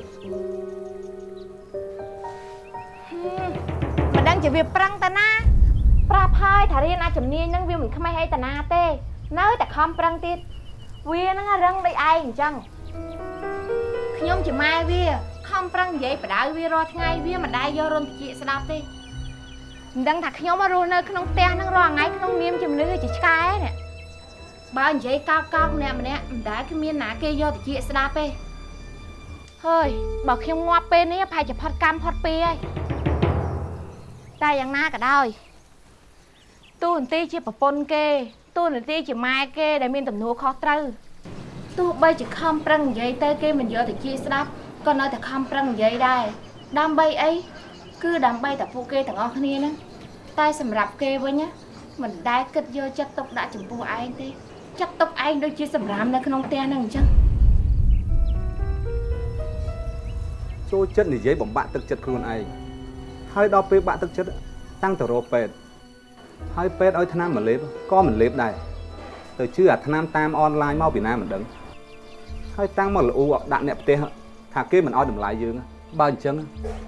មិនដឹងជាវាប្រឹងតាណាប្រាប់ហើយថារៀនអាចជំនាញហ្នឹងវាមិនខ្មេះអីតាណាទេ នៅតែខំប្រឹងទៀតវាហ្នឹងរឹងដូចឯងអញ្ចឹងខ្ញុំជាម៉ែវាខំប្រឹងនិយាយបដៅវារាល់ថ្ងៃវាមិនដែលយករន្ធជាស្ដាប់ទេមិនដឹងថាខ្ញុំរស់នៅក្នុងផ្ទះហ្នឹងរាល់ថ្ងៃក្នុងនាមជំនឿជាឆ្កែនេះ បើនិយាយកោកកោកម្នាក់ម្នាក់មិនដែលគ្មានណាគេយកទៅជាស្ដាប់ទេហើយបើខ្ញុំងាប់ពេលនេះប្រហែលជាផុតកម្មផុតពីហើយតែយ៉ាងណាក៏ដោយទូនទីជាប្រពន្ធគេទូនទីជាម៉ែគេដែលមានទំនួលខុសត្រូវទោះបីជាខំប្រឹងនិយាយទៅគេមិនយកទៅជាស្ដាប់ក៏នៅតែខំប្រឹងនិយាយដែរដើម្បីអីគឺដើម្បីតែពួកគេទាំងអស់គ្នាហ្នឹងតែសម្រាប់គេវិញណាមិនដែលគិតយកចិត្តទុកដាក់ចំពោះឯងទេ ចាត់ទុកឯងដូចជាសម្រាមនៅក្នុងផ្ទះហ្នឹងអញ្ចឹងចូលចិត្តនិយាយបំបាក់ទឹកចិត្តខ្លួនឯងហើយដល់ពេលបាក់ទឹកចិត្តតាំងទៅរកពេទ្យហើយពេទ្យឲ្យថ្នាំមកលេបក៏មិនលេបដែរទៅជឿអាថ្នាំតាមអនឡាញមកពីណាមិនដឹងហើយតាំងមកលូដាក់អ្នកផ្ទះថាគេមិនឲ្យតម្លៃយើងបើអញ្ចឹង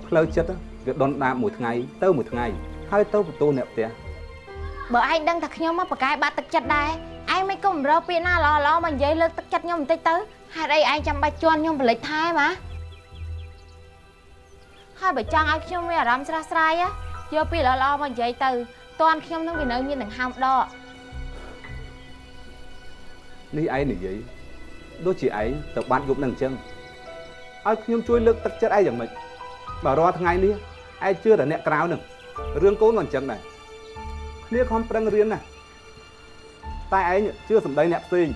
ផ្លូវចិត្តវាដុនដាបមួយថ្ងៃទៅមួយថ្ងៃហើយទៅបន្ទោសអ្នកផ្ទះបើឯងដឹងថាខ្ញុំមកប្រកែបាត់ទឹកចិត្តដែរ ឯងមិនក៏មិនរកពាក្យណាល្អល្អមកនិយាយលើកទឹកចិត្តខ្ញុំបន្តិចទៅហេតុអីឯងចាំបាច់ជន់ខ្ញុំប្រលិចថែម៉ាហើយបើចង់ឲ្យខ្ញុំមានអារម្មណ៍ស្រស់ស្រាយយកពាក្យល្អល្អមកនិយាយទៅតន់ខ្ញុំនឹងវានៅមានដង្ហើមដកនេះឯងនិយាយដូចជាឯងទៅបាត់យប់នឹងអញ្ចឹងឲ្យខ្ញុំជួយលើកទឹកចិត្តឯងយ៉ាងម៉េចបើរាល់ថ្ងៃនេះឯងជឿតែអ្នកក្រៅនឹងរឿងកូនក៏អញ្ចឹងដែរគ្នាខំប្រឹងរៀនណា តែឯងជឿសម្ដីអ្នកផ្សេង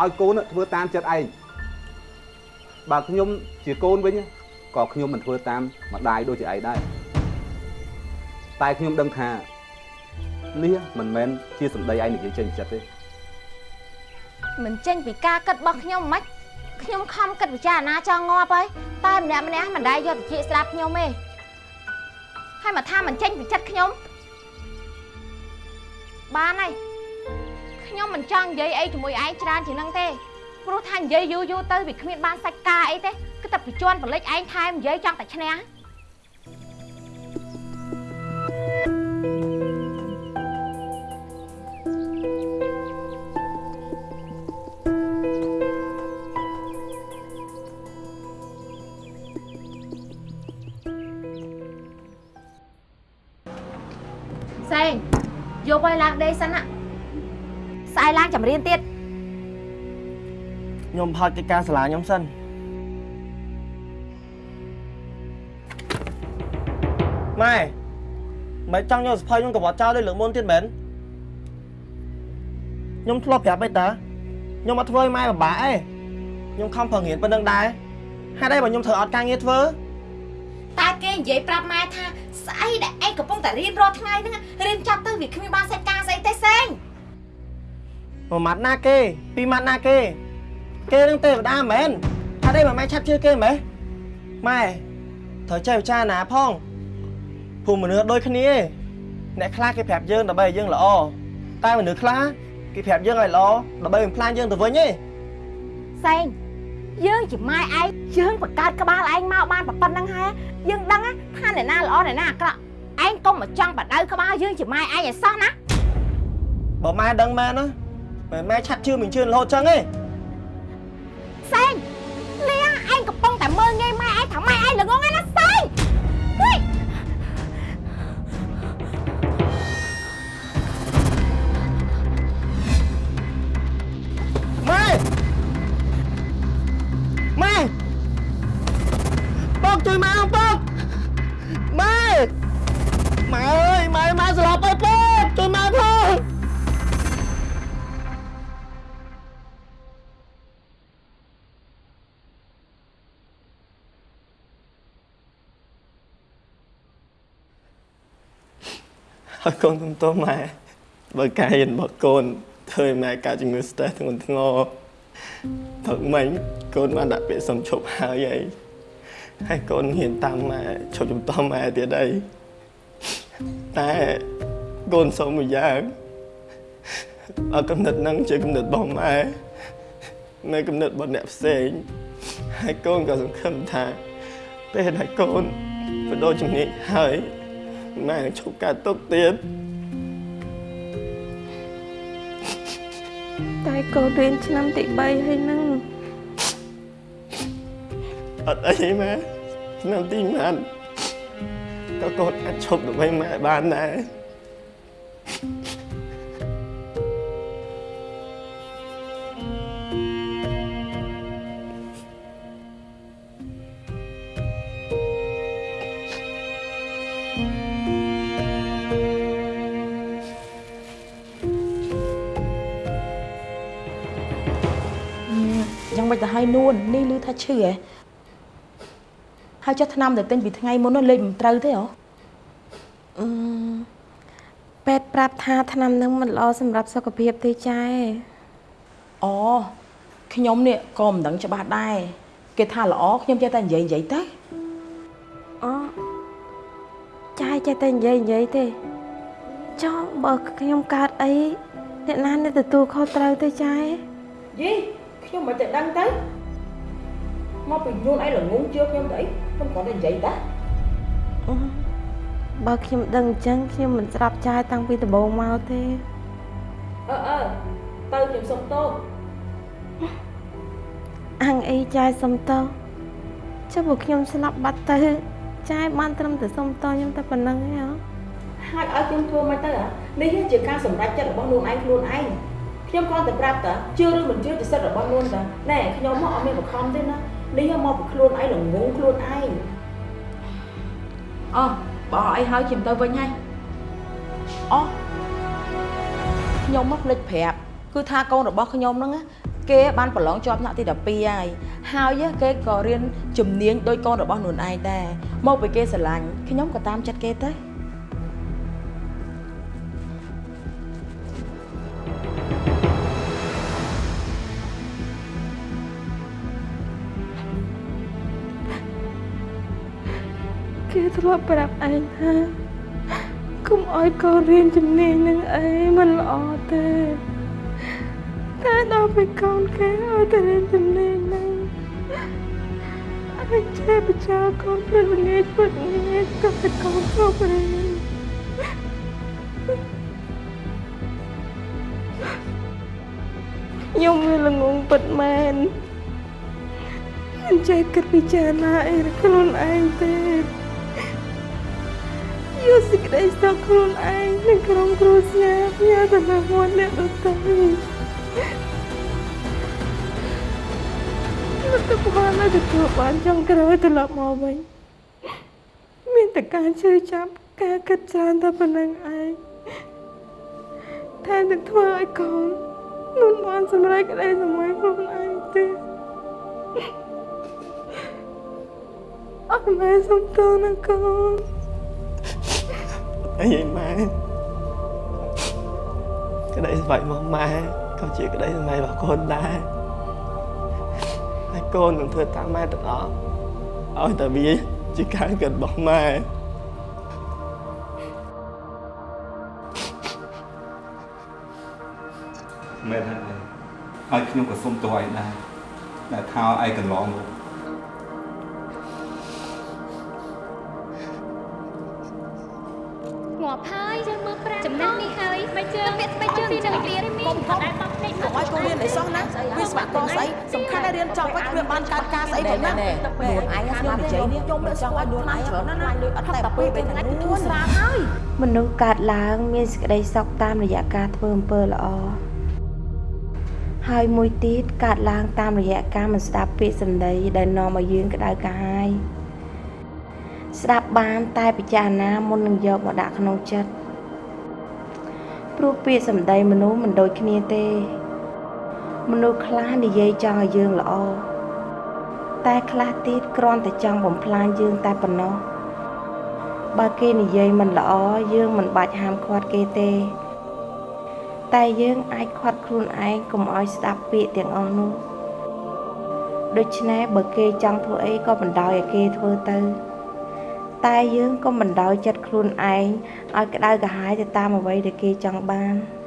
ឲ្យកូនធ្វើតាមចិត្តឯងបើខ្ញុំជាកូនវិញក៏ខ្ញុំមិនធ្វើតាមម្ដាយដូចជាឯងដែរតែខ្ញុំដឹងថានេះមិនមែនជាសម្ដីឯងនិយាយចេញពីចិត្តទេមិនចេញពីការគិតរបស់ខ្ញុំមិនខ្ញុំខំគិតពិចារណាចង់ងាប់ហើយតែម្នាក់ម្នាក់មិនដែលយកទៅជាស្ដាប់ខ្ញុំទេហើយមកថាមិនចេញពីចិត្តខ្ញុំបានហើយ ខ្ញុំមិនចង់និយាយអីជាមួយឯងច្រើនជាងហ្នឹងទេព្រោះថានិយាយយូរយូរទៅវាគ្មានបានសាច់ការអីទេគឺតែបញ្ជន់បលិចឯងថែមនិយាយចង់តែឈ្នះ ខ្ញុំផោចកិច្ចការសាលាខ្ញុំសិនម៉ែមិនចង់យកសភៅខ្ញុំកវត្តចោលដូចលើកមុនទៀតមែនខ្ញុំធ្លាប់ប្រាប់ឯតាខ្ញុំអត់ធ្វើឲ្យម៉ែពិបាកឯងខ្ញុំខំប្រឹងរៀនប៉ុណ្្នឹងដែរហេតុអីបើខ្ញុំធ្វើអត់ការងារធ្វើតែគេនិយាយប្រាប់ម៉ែថាស្អីដែលឯងកំពុងតែរៀនរាល់ថ្ងៃហ្នឹងរៀនចប់ទៅវាគ្មានបានសាច់ការស្អីទេសេងមួយម៉ាត់ណាគេពីរម៉ាត់ណាគេ គេនឹងទេវតាមែនហេតុអីបើម៉ែឆាប់ជឿគេម៉េះម៉ែត្រូវចេះពិចារណាផងភូមិមនុស្សដូចគ្នាឯងអ្នកខ្លះគេប្រាប់យើងដើម្បីឲ្យយើងល្អតែមនុស្សខ្លះគេប្រាប់យើងឲ្យល្អដើម្បីបំផ្លាញយើងទៅវិញឯងសេងយើងជាម៉ែឯងយើងបង្កើតក្បាលឯងមកបានប៉ុណ្្នឹងហើយយើងដឹងណាថាអ្នកណាល្អអ្នកណាអាក្រក់ឯងកុំមកចង់បដៅក្បាលយើងជាម៉ែឯងឲ្យសោះណាបើម៉ែដឹងមែនណាមិនម៉ែឆាប់ជឿមិនជឿរហូតចឹងឯងសេង លៀងឯងកំពុងតែមើលងាយម៉ែឯងថាម៉ែឯងល្ងងឯណាសេងហុយម៉ែម៉ែបងជួយម៉ែបងម៉ែម៉ែអើយម៉ែម៉ែស្ហើយកូនទំទោសម៉ែបើកាយរបស់កូនធ្វើឲ្យម៉ែកើតជំងឺ stress ធ្ងន់ធ្ងរព្រឹកមិញកូនបានដាក់ពាក្យសុំឈប់ហើយឯងហើយកូនហ៊ានតាមម៉ែឈប់ជំទាស់ម៉ែទៀតអីតែកូនសុំមួយយ៉ាងអត់កំណត់ហ្នឹងជាកំណត់របស់ម៉ែនៅកំណត់របស់អ្នកផ្សេងហើយកូនក៏សង្ឃឹមថាពេលដែលកូនបដូរជំនាញហើយ ម៉ែនឹងឈប់ការទុកទៀតតែកូនរៀនឆ្នាំទី3ហើយហ្នឹងអត់អីម៉ែឆ្នាំទីម៉ានក៏កូនអាចឈប់ដើម្បីម៉ែបានដែរ ថាឈឺហ៎ហើយចុះឆ្នាំដែលទិញពីថ្ងៃមុននោះលេខមិនត្រូវទេហ៎អឺពេទ្យប្រាប់ថាថ្នាំហ្នឹងមិនល្អសម្រាប់សុខភាពទេចែអូខ្ញុំនេះក៏មិនដឹងច្បាស់ដែរគេថាល្អខ្ញុំចេះតែនិយាយនិយាយទៅអូចែចេះតែនិយាយនិយាយទេចុះបើខ្ញុំកើតអីអ្នកណានឹងទទួលខុសត្រូវទេចែយីខ្ញុំមិនទៅដឹងទៅ មកពីនួនអីល្ងងជឿខ្ញុំទៅអីខ្ញុំគ្រាន់តែនិយាយតាអឺបើខ្ញុំដឹងអញ្ចឹងខ្ញុំមិនស្រាប់ចាយតាំងពីដំបូងមកទេអឺអឺទៅខ្ញុំសុំទោសអញអីចាយសុំតោចុះបើខ្ញុំស្លាប់បាត់ទៅចាយបានត្រឹមតែសុំតោខ្ញុំតែប៉ុណ្្នឹងឯងហ៎ហើយឲ្យខ្ញុំធ្វើមិនទៅហ៎នេះជាការសម្រេចចិត្តរបស់ខ្លួនឯងខ្លួនឯងខ្ញុំគ្រាន់តែប្រាប់តាជឿឬមិនជឿទៅសិទ្ធិរបស់ខ្លួនតាណែខ្ញុំមកអត់មានបង្ខំទេណា នេះមកពីខ្លួនឯងល្ងងខ្លួនឯងអោះបើអីហើយខ្ញុំទៅវិញហើយអោះខ្ញុំមកភ្លេចប្រាប់គឺថាកូនរបស់ខ្ញុំហ្នឹងណាគេបានប្រឡងជាប់ថ្នាក់ទី12ហើយហើយគេក៏រៀនជំនាញដោយកូនរបស់ខ្លួនឯងដែរមកពីគេស្រឡាញ់ខ្ញុំក៏តាមចិត្តគេទៅ ធ្លាប់ប្រាប់ឯងថាគុំឲ្យកូនរៀនជំនាញនឹងអីមិនល្អទេតែដល់ពេលកូនគេឲ្យតែរៀនជំនាញហ្នឹងអញចេះបច្ចាកូនព្រឹកល្ងាចព្រឹកល្ងាចក៏តែកូនគ្រប់រៀនខ្ញុំវាល្ងងពិតមែនមិនចេះគិតពិចារណាអីខ្លួនឯងទេ យកសេចក្តីសុខខ្លួនឯងនិងក្រុមគ្រួសារផ្ញើទៅលើមាត់អ្នកដទៃលទ្ធផលដែលទទួលបានចុងក្រោយត្រឡប់មកវិញមានតែការជឿចាប់ការគិតច្រើនតែប៉ុណ្្នឹងឯងថែមទាំងធ្វើឲ្យកូនមិនបានសម្រេចក្តីសម័យខ្លួនឯងទេអត់មែនសំទោសណាកូន អីឯម៉ែក្តីស្វ័យរបស់ម៉ែក៏ជាក្តីស្វ័យរបស់កូនដែរហើយកូននឹងធ្វើតាមម៉ែទាំងអស់ឲ្យតែវាជាការគិតរបស់ម៉ែមែនហើយហើយខ្ញុំក៏សុំទោសឯងដែរដែលថាឯងកន្លងមក ជើងពាក់ស្បែកជើងពីនឹងរៀនកុំខំដែរបោះភ្នែកកុំឲ្យកូនរៀនអីសោះណាវាស្វាក់កស្អីសំខាន់តែរៀនចប់ហើយគ្មានបានកើតការស្អីផងណាខ្លួនឯងខ្ញុំនិយាយនេះខ្ញុំមិនចង់ឲ្យខ្លួនឯងច្រើនណាស់លុយអត់តែពេលពេលថ្ងៃទៅធូរស្រាលហើយមនុស្សកើតឡើងមានសេចក្តីសុខតាមរយៈការធ្វើអំពើល្អហើយមួយទៀតកើតឡើងតាមរយៈការមិនស្ដាប់ពាក្យសម្ដីដែលនាំឲ្យយើងក្តៅកាហាយស្ដាប់បានតែពិចារណាមុននឹងយកមកដាក់ក្នុងចិត្ត ព្រោះពាក្យសម្ដីមនុស្សមិនដូចគ្នាទេ មនុស្សខ្លះនិយាយចង់ឲ្យយើងល្អតែខ្លះទៀតគ្រាន់តែចង់បំផ្លាញយើងតែប៉ុណ្ណោះបើគេនិយាយមិនល្អយើងមិនបាច់ហាមឃាត់គេទេ តែយើងអាចឃាត់ខ្លួនឯងកុំឲ្យស្ដាប់ពាក្យទាំងអស់នោះដូច្នេះបើគេចង់ធ្វើអីក៏បណ្ដោយឲ្យគេធ្វើទៅ តែយើងក៏បណ្ដោយចិត្តខ្លួនឯងឲ្យក្តៅក្រហាយទៅតាមអ្វីដែលគេចង់បាន។